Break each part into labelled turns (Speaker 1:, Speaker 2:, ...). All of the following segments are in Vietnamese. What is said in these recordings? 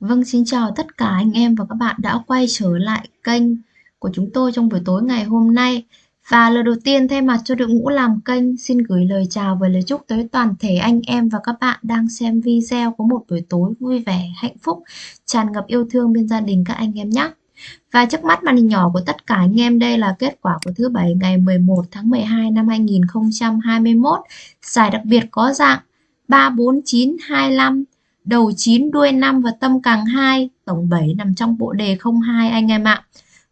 Speaker 1: Vâng, xin chào tất cả anh em và các bạn đã quay trở lại kênh của chúng tôi trong buổi tối ngày hôm nay. Và lời đầu tiên thay mặt cho đội ngũ làm kênh xin gửi lời chào và lời chúc tới toàn thể anh em và các bạn đang xem video có một buổi tối vui vẻ, hạnh phúc, tràn ngập yêu thương bên gia đình các anh em nhé. Và trước mắt màn hình nhỏ của tất cả anh em đây là kết quả của thứ bảy ngày 11 tháng 12 năm 2021. Giải đặc biệt có dạng 34925 đầu 9 đuôi 5 và tâm càng 2, tổng 7 nằm trong bộ đề 02 anh em ạ.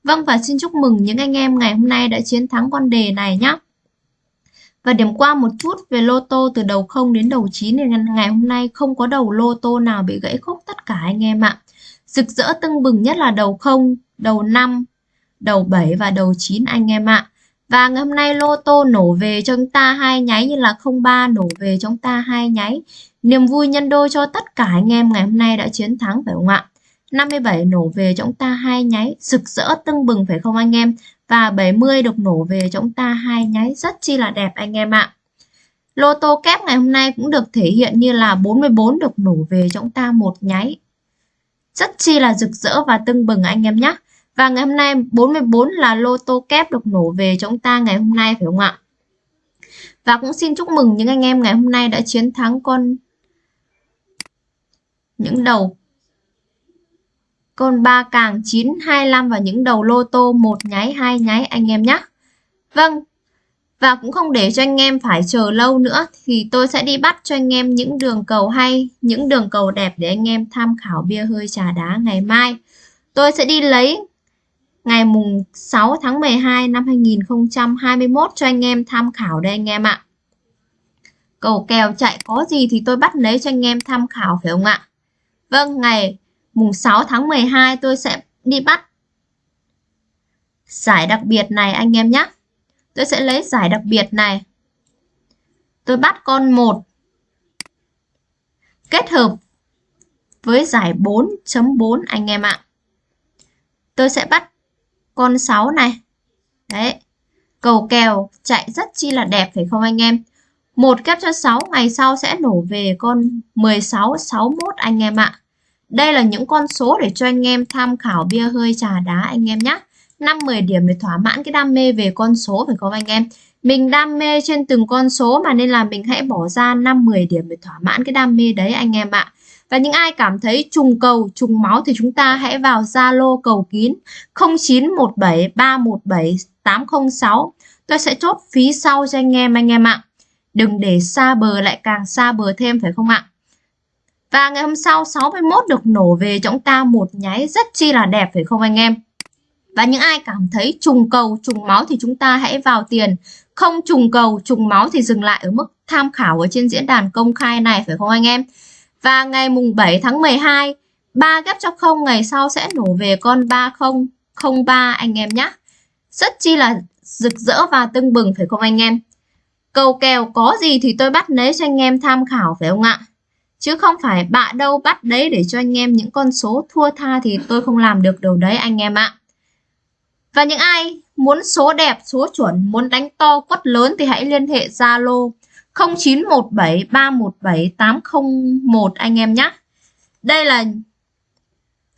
Speaker 1: Vâng và xin chúc mừng những anh em ngày hôm nay đã chiến thắng con đề này nhé. Và điểm qua một chút về lô tô từ đầu 0 đến đầu 9 thì ngày hôm nay không có đầu lô tô nào bị gãy khúc tất cả anh em ạ. Rực rỡ tưng bừng nhất là đầu 0, đầu 5, đầu 7 và đầu 9 anh em ạ. Và ngày hôm nay lô tô nổ về cho chúng ta hai nháy như là 03 nổ về cho chúng ta hai nháy. Niềm vui nhân đôi cho tất cả anh em ngày hôm nay đã chiến thắng phải không ạ? 57 nổ về cho chúng ta hai nháy, rực rỡ tưng bừng phải không anh em? Và 70 được nổ về cho chúng ta hai nháy, rất chi là đẹp anh em ạ. Lô tô kép ngày hôm nay cũng được thể hiện như là 44 được nổ về cho chúng ta một nháy. Rất chi là rực rỡ và tưng bừng anh em nhé. Và ngày hôm nay 44 là lô tô kép được nổ về cho chúng ta ngày hôm nay phải không ạ? Và cũng xin chúc mừng những anh em ngày hôm nay đã chiến thắng con những đầu con ba càng 9 25 và những đầu lô tô một nháy hai nháy anh em nhé. Vâng. Và cũng không để cho anh em phải chờ lâu nữa thì tôi sẽ đi bắt cho anh em những đường cầu hay, những đường cầu đẹp để anh em tham khảo bia hơi trà đá ngày mai. Tôi sẽ đi lấy ngày mùng 6 tháng 12 năm 2021 cho anh em tham khảo đây anh em ạ. Cầu kèo chạy có gì thì tôi bắt lấy cho anh em tham khảo phải không ạ? Vâng, ngày mùng 6 tháng 12 tôi sẽ đi bắt giải đặc biệt này anh em nhé. Tôi sẽ lấy giải đặc biệt này. Tôi bắt con 1 kết hợp với giải 4.4 anh em ạ. Tôi sẽ bắt con 6 này. Đấy. Cầu kèo chạy rất chi là đẹp phải không anh em? Một kép cho 6 ngày sau sẽ nổ về con 16 61 anh em ạ. Đây là những con số để cho anh em tham khảo bia hơi trà đá anh em nhé. 5-10 điểm để thỏa mãn cái đam mê về con số phải không anh em? Mình đam mê trên từng con số mà nên là mình hãy bỏ ra 5-10 điểm để thỏa mãn cái đam mê đấy anh em ạ. Và những ai cảm thấy trùng cầu, trùng máu thì chúng ta hãy vào Zalo cầu kín 0917 317 806. Tôi sẽ chốt phí sau cho anh em anh em ạ. Đừng để xa bờ lại càng xa bờ thêm phải không ạ? Và ngày hôm sau 61 được nổ về cho chúng ta một nháy rất chi là đẹp phải không anh em? Và những ai cảm thấy trùng cầu, trùng máu thì chúng ta hãy vào tiền. Không trùng cầu, trùng máu thì dừng lại ở mức tham khảo ở trên diễn đàn công khai này phải không anh em? Và ngày mùng 7 tháng 12, 3 ghép cho không ngày sau sẽ nổ về con 3003 anh em nhé. Rất chi là rực rỡ và tưng bừng phải không anh em? Cầu kèo có gì thì tôi bắt lấy cho anh em tham khảo phải không ạ? Chứ không phải bạ đâu bắt đấy để cho anh em những con số thua tha thì tôi không làm được đâu đấy anh em ạ. Và những ai muốn số đẹp, số chuẩn, muốn đánh to quất lớn thì hãy liên hệ Zalo 0917317801 anh em nhé. Đây là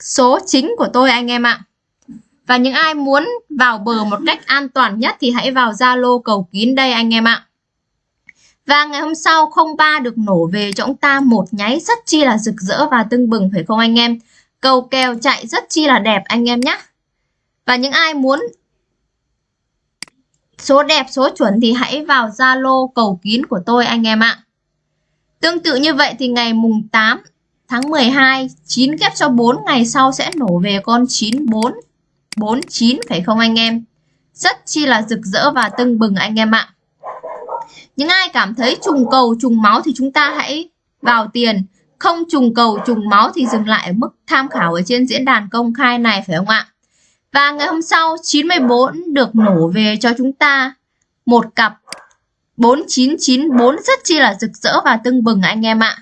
Speaker 1: số chính của tôi anh em ạ. Và những ai muốn vào bờ một cách an toàn nhất thì hãy vào Zalo cầu kín đây anh em ạ. Và ngày hôm sau 03 được nổ về cho chúng ta một nháy rất chi là rực rỡ và tưng bừng phải không anh em? Cầu kèo chạy rất chi là đẹp anh em nhé. Và những ai muốn số đẹp, số chuẩn thì hãy vào Zalo cầu kín của tôi anh em ạ. Tương tự như vậy thì ngày mùng 8 tháng 12, 9 kép cho 4 ngày sau sẽ nổ về con 94, 49 phải không anh em? Rất chi là rực rỡ và tưng bừng anh em ạ. Những ai cảm thấy trùng cầu, trùng máu thì chúng ta hãy vào tiền. Không trùng cầu, trùng máu thì dừng lại ở mức tham khảo ở trên diễn đàn công khai này phải không ạ? Và ngày hôm sau 94 được nổ về cho chúng ta một cặp 4994 rất chi là rực rỡ và tưng bừng anh em ạ.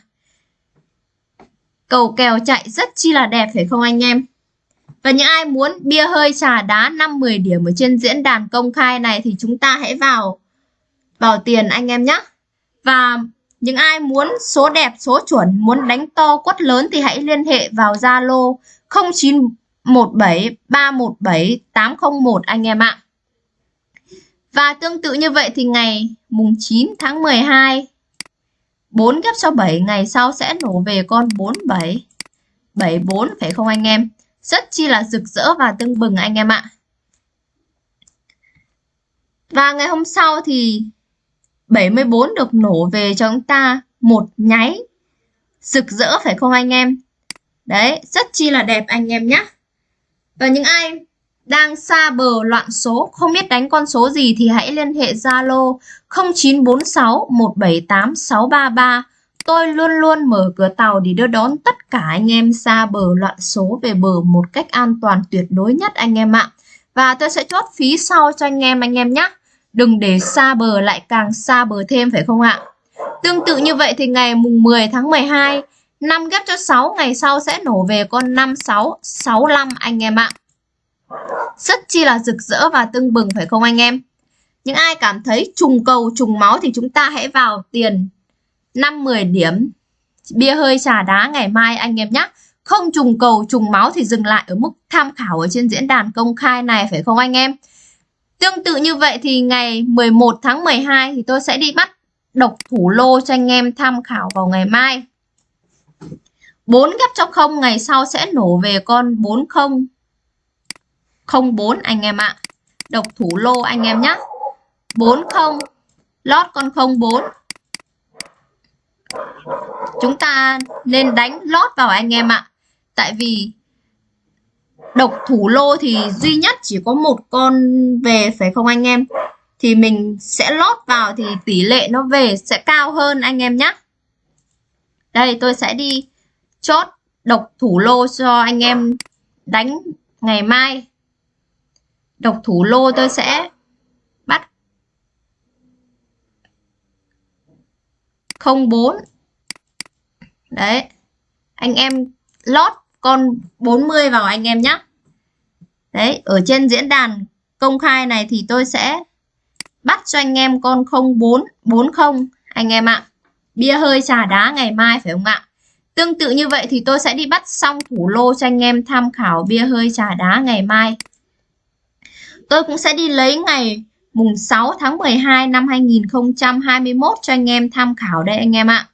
Speaker 1: Cầu kèo chạy rất chi là đẹp phải không anh em? Và những ai muốn bia hơi trà đá 5-10 điểm ở trên diễn đàn công khai này thì chúng ta hãy vào vào tiền anh em nhé. Và Những ai muốn số đẹp, số chuẩn, muốn đánh to quất lớn thì hãy liên hệ vào Zalo 0917 317 801 anh em ạ. Và tương tự như vậy thì ngày mùng 9 tháng 12 4 ghép cho 7 ngày sau sẽ nổ về con 47 74 phải không anh em? Rất chi là rực rỡ và tưng bừng anh em ạ. Và ngày hôm sau thì 74 được nổ về cho chúng ta một nháy rực rỡ phải không anh em? Đấy, rất chi là đẹp anh em nhé. Và những ai đang xa bờ loạn số, không biết đánh con số gì thì hãy liên hệ Zalo 0946 178 633. Tôi luôn luôn mở cửa tàu để đưa đón tất cả anh em xa bờ loạn số về bờ một cách an toàn tuyệt đối nhất anh em ạ. Và tôi sẽ chốt phí sau cho anh em anh em nhé. Đừng để xa bờ lại càng xa bờ thêm phải không ạ? Tương tự như vậy thì ngày mùng 10 tháng 12, 5 ghép cho 6 ngày sau sẽ nổ về con 56, 65 anh em ạ. Rất chi là rực rỡ và tưng bừng phải không anh em? Những ai cảm thấy trùng cầu trùng máu thì chúng ta hãy vào tiền 5-10 điểm bia hơi trà đá ngày mai anh em nhé. Không trùng cầu trùng máu thì dừng lại ở mức tham khảo ở trên diễn đàn công khai này phải không anh em? Tương tự như vậy thì ngày 11 tháng 12 thì tôi sẽ đi bắt độc thủ lô cho anh em tham khảo vào ngày mai. 4 gấp cho không, ngày sau sẽ nổ về con 40 04 anh em ạ. Độc thủ lô anh em nhé. 40 lót con 04. Chúng ta nên đánh lót vào anh em ạ. Tại vì độc thủ lô thì duy nhất chỉ có một con về, phải không anh em? Thì mình sẽ lót vào thì tỷ lệ nó về sẽ cao hơn anh em nhé. Đây, tôi sẽ đi chốt độc thủ lô cho anh em đánh ngày mai. Độc thủ lô tôi sẽ bắt 04. Đấy. Anh em lót con 40 vào anh em nhé. Đấy, ở trên diễn đàn công khai này thì tôi sẽ bắt cho anh em con 0440 anh em ạ. Bia hơi trà đá ngày mai phải không ạ? Tương tự như vậy thì tôi sẽ đi bắt xong thủ lô cho anh em tham khảo bia hơi trà đá ngày mai. Tôi cũng sẽ đi lấy ngày mùng 6 tháng 12 năm 2021 cho anh em tham khảo đây anh em ạ.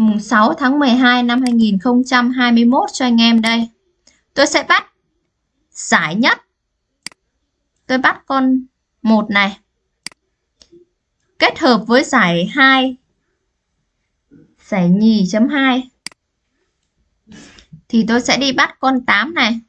Speaker 1: Mùng 6 tháng 12 năm 2021 cho anh em đây. Tôi sẽ bắt giải nhất. Tôi bắt con 1 này. Kết hợp với giải 2 giải nhì chấm 2 thì tôi sẽ đi bắt con 8 này.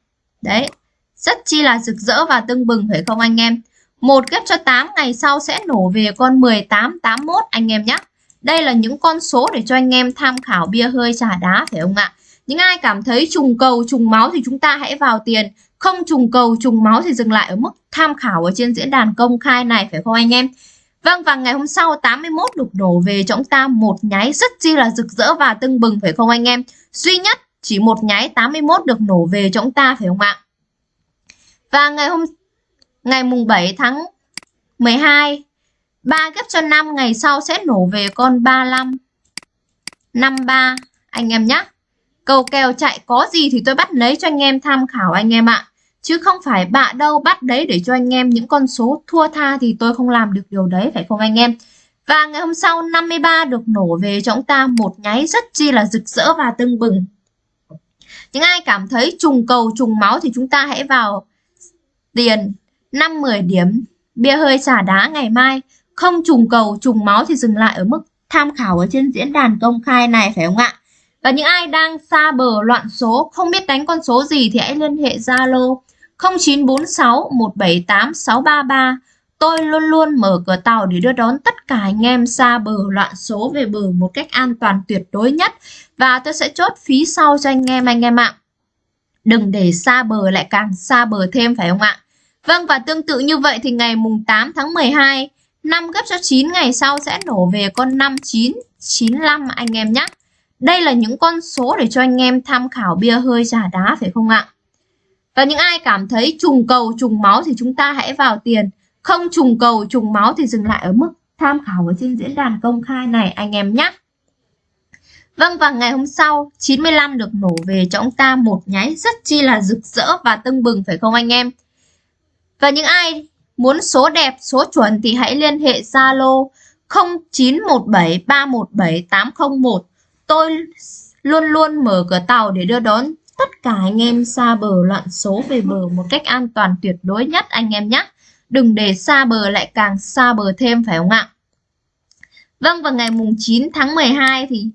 Speaker 1: Đấy, rất chi là rực rỡ và tưng bừng phải không anh em? Một ghép cho 8 ngày sau sẽ nổ về con 18, 81 anh em nhé. Đây là những con số để cho anh em tham khảo bia hơi trà đá phải không ạ? Những ai cảm thấy trùng cầu, trùng máu thì chúng ta hãy vào tiền. Không trùng cầu, trùng máu thì dừng lại ở mức tham khảo ở trên diễn đàn công khai này phải không anh em? Vâng và ngày hôm sau 81 được nổ về cho chúng ta một nháy rất chi là rực rỡ và tưng bừng phải không anh em? Duy nhất chỉ một nháy 81 được nổ về cho chúng ta phải không ạ? Và ngày hôm ngày mùng 7 tháng 12 3 ghép cho 5 ngày sau sẽ nổ về con 35 53 anh em nhé. Cầu kèo chạy có gì thì tôi bắt lấy cho anh em tham khảo anh em ạ. Chứ không phải bạ đâu bắt đấy để cho anh em những con số thua tha thì tôi không làm được điều đấy, phải không anh em. Và ngày hôm sau 53 được nổ về cho chúng ta một nháy rất chi là rực rỡ và tưng bừng. Những ai cảm thấy trùng cầu, trùng máu thì chúng ta hãy vào tiền 5-10 điểm bia hơi xả đá ngày mai không trùng cầu, trùng máu thì dừng lại ở mức tham khảo ở trên diễn đàn công khai này, phải không ạ và những ai đang xa bờ loạn số, không biết đánh con số gì thì hãy liên hệ Zalo 0946 178 633 Tôi luôn luôn mở cửa tàu để đưa đón tất cả anh em xa bờ loạn số về bờ một cách an toàn tuyệt đối nhất và tôi sẽ chốt phí sau cho anh em anh em ạ. Đừng để xa bờ lại càng xa bờ thêm, phải không ạ? Vâng và tương tự như vậy thì ngày mùng 8 tháng 12 5 gấp cho 9 ngày sau sẽ nổ về con 5995 anh em nhé. Đây là những con số để cho anh em tham khảo bia hơi trà đá, phải không ạ? Và những ai cảm thấy trùng cầu, trùng máu thì chúng ta hãy vào tiền. Không trùng cầu, trùng máu thì dừng lại ở mức tham khảo ở trên diễn đàn công khai này, anh em nhé. Vâng và ngày hôm sau 95 được nổ về cho ông ta một nháy rất chi là rực rỡ và tưng bừng, phải không anh em? Và những ai muốn số đẹp, số chuẩn thì hãy liên hệ Zalo 0917317801. Tôi luôn luôn mở cửa tàu để đưa đón tất cả anh em xa bờ loạn số về bờ một cách an toàn tuyệt đối nhất anh em nhé. Đừng để xa bờ lại càng xa bờ thêm phải không ạ? Vâng vào ngày mùng 9 tháng 12 thì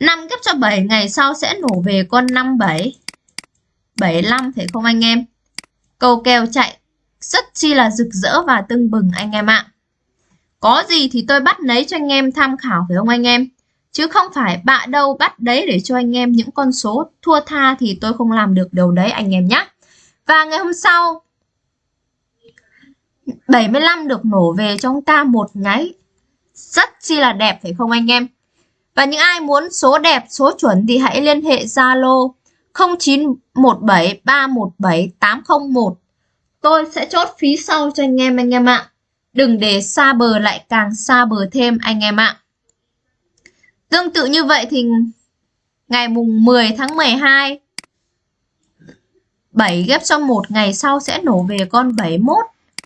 Speaker 1: 5 ghép cho 7 ngày sau sẽ nổ về con 57 75 phải không anh em? Cầu kèo chạy rất chi là rực rỡ và tưng bừng anh em ạ. Có gì thì tôi bắt lấy cho anh em tham khảo phải không anh em? Chứ không phải bạ đâu bắt đấy để cho anh em những con số thua tha thì tôi không làm được điều đấy anh em nhé. Và ngày hôm sau 75 được nổ về cho ông ta một nháy rất chi là đẹp phải không anh em? Và những ai muốn số đẹp, số chuẩn thì hãy liên hệ Zalo 0917317801. Tôi sẽ chốt phí sau cho anh em anh em ạ. Đừng để xa bờ lại càng xa bờ thêm anh em ạ. Tương tự như vậy thì ngày mùng 10 tháng 12 7 ghép cho một ngày sau sẽ nổ về con 71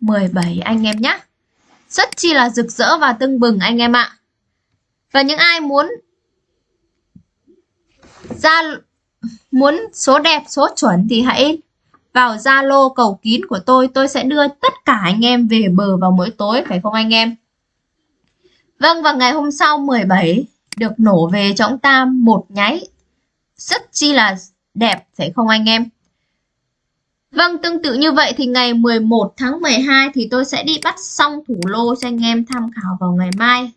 Speaker 1: 17 anh em nhé. Rất chi là rực rỡ và tưng bừng anh em ạ. Và những ai muốn ra muốn số đẹp, số chuẩn thì hãy vào Zalo cầu kín của tôi. Tôi sẽ đưa tất cả anh em về bờ vào mỗi tối, phải không anh em? Vâng, và ngày hôm sau 17 được nổ về cho ông ta một nháy. Rất chi là đẹp, phải không anh em? Vâng, tương tự như vậy thì ngày 11 tháng 12 thì tôi sẽ đi bắt xong thủ lô cho anh em tham khảo vào ngày mai.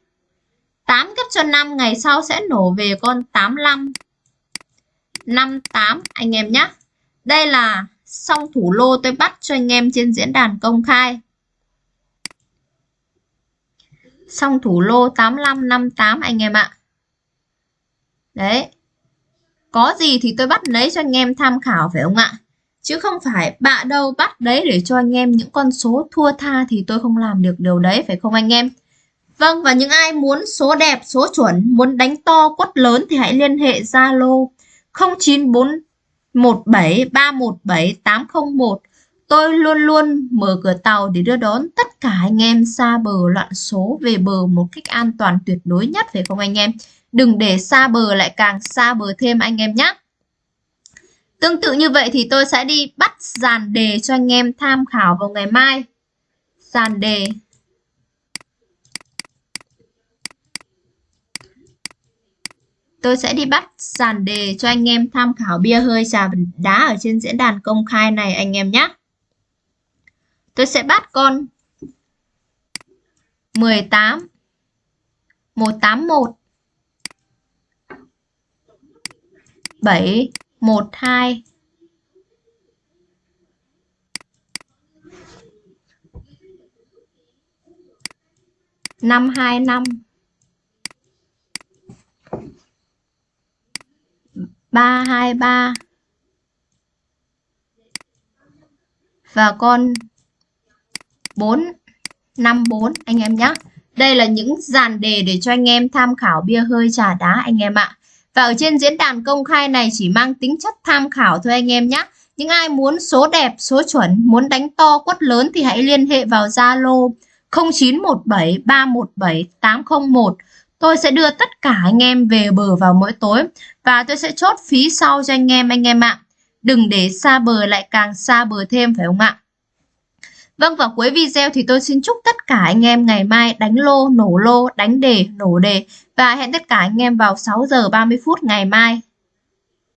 Speaker 1: 8 cấp cho 5 ngày sau sẽ nổ về con 85 58 anh em nhé. Đây là xong thủ lô tôi bắt cho anh em trên diễn đàn công khai. Xong thủ lô 8558 anh em ạ. Đấy. Có gì thì tôi bắt lấy cho anh em tham khảo phải không ạ? Chứ không phải bạ đâu bắt đấy để cho anh em những con số thua tha thì tôi không làm được điều đấy phải không anh em? Vâng và những ai muốn số đẹp, số chuẩn, muốn đánh to quất lớn thì hãy liên hệ Zalo 0941731781. Tôi luôn luôn mở cửa tàu để đưa đón tất cả anh em xa bờ loạn số về bờ một cách an toàn tuyệt đối nhất, phải không anh em? Đừng để xa bờ lại càng xa bờ thêm anh em nhé. Tương tự như vậy thì tôi sẽ đi bắt dàn đề cho anh em tham khảo vào ngày mai. Dàn đề tôi sẽ đi bắt dàn đề cho anh em tham khảo bia hơi trà đá ở trên diễn đàn công khai này, anh em nhé. Tôi sẽ bắt con 18 181 7 12 525 323 và con 454 anh em nhé. Đây là những dàn đề để cho anh em tham khảo bia hơi trà đá anh em ạ. Và ở trên diễn đàn công khai này chỉ mang tính chất tham khảo thôi anh em nhé. Những ai muốn số đẹp, số chuẩn, muốn đánh to quất lớn thì hãy liên hệ vào Zalo 0917 317 801 Tôi sẽ đưa tất cả anh em về bờ vào mỗi tối và tôi sẽ chốt phí sau cho anh em anh em ạ. Đừng để xa bờ lại càng xa bờ thêm phải không ạ? Vâng và cuối video thì tôi xin chúc tất cả anh em ngày mai đánh lô, nổ lô, đánh đề, nổ đề và hẹn tất cả anh em vào 6 giờ 30 phút ngày mai.